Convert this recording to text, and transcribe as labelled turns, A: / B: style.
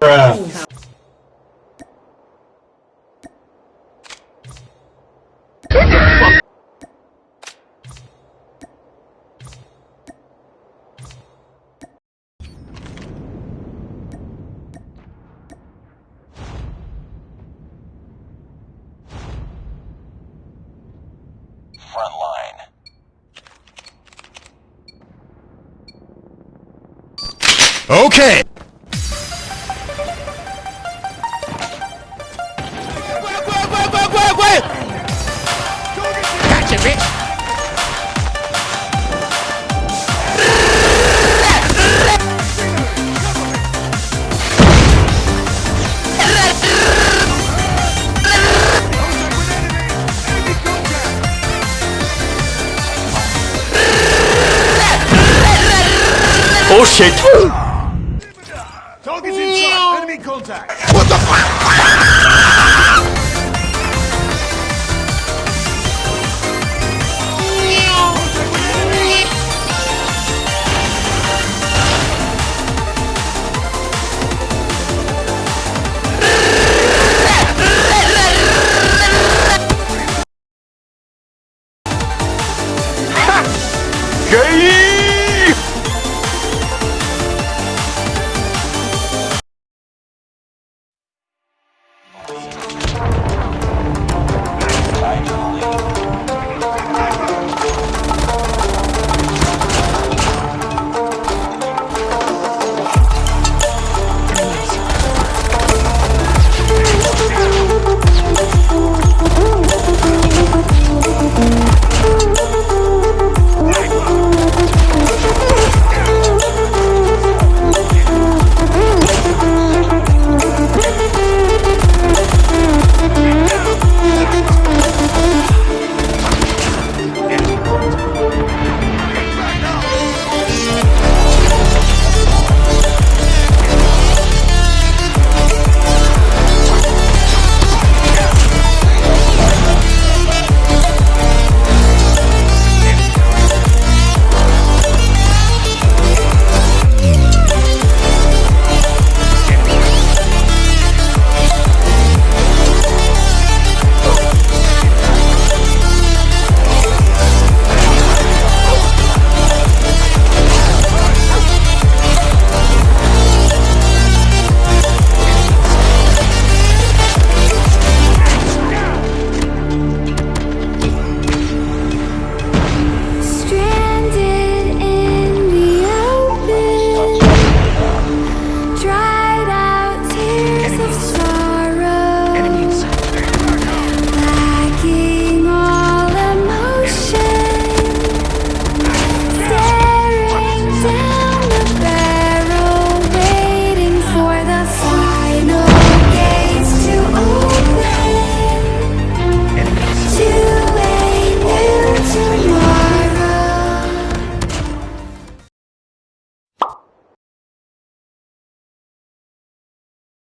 A: Bruh.
B: Okay.
C: Gotcha, bitch.
B: Oh shit.
D: Contact! What the fuck?